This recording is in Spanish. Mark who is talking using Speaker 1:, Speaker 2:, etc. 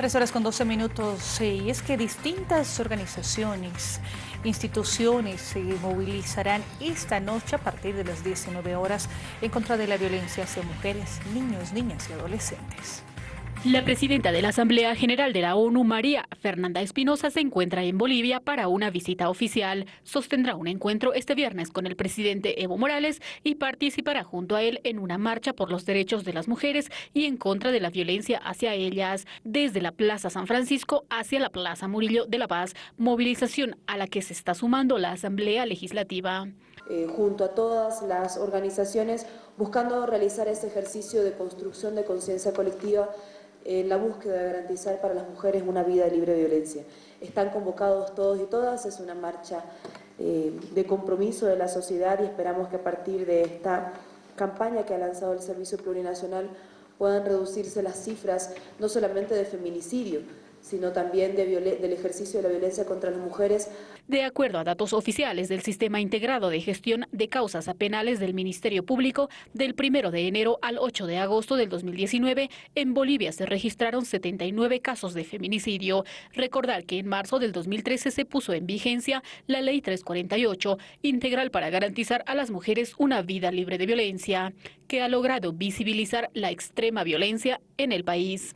Speaker 1: Tres horas con 12 minutos. Y es que distintas organizaciones, instituciones se movilizarán esta noche a partir de las 19 horas en contra de la violencia hacia mujeres, niños, niñas y adolescentes.
Speaker 2: La presidenta de la Asamblea General de la ONU, María Fernanda Espinosa, se encuentra en Bolivia para una visita oficial. Sostendrá un encuentro este viernes con el presidente Evo Morales y participará junto a él en una marcha por los derechos de las mujeres y en contra de la violencia hacia ellas, desde la Plaza San Francisco hacia la Plaza Murillo de la Paz, movilización a la que se está sumando la Asamblea Legislativa.
Speaker 3: Eh, junto a todas las organizaciones buscando realizar ese ejercicio de construcción de conciencia colectiva en la búsqueda de garantizar para las mujeres una vida libre de violencia. Están convocados todos y todas, es una marcha eh, de compromiso de la sociedad y esperamos que a partir de esta campaña que ha lanzado el Servicio Plurinacional puedan reducirse las cifras no solamente de feminicidio, sino también del ejercicio de la violencia contra las mujeres.
Speaker 2: De acuerdo a datos oficiales del Sistema Integrado de Gestión de Causas Penales del Ministerio Público, del 1 de enero al 8 de agosto del 2019, en Bolivia se registraron 79 casos de feminicidio. Recordar que en marzo del 2013 se puso en vigencia la Ley 348, integral para garantizar a las mujeres una vida libre de violencia, que ha logrado visibilizar la extrema violencia en el país.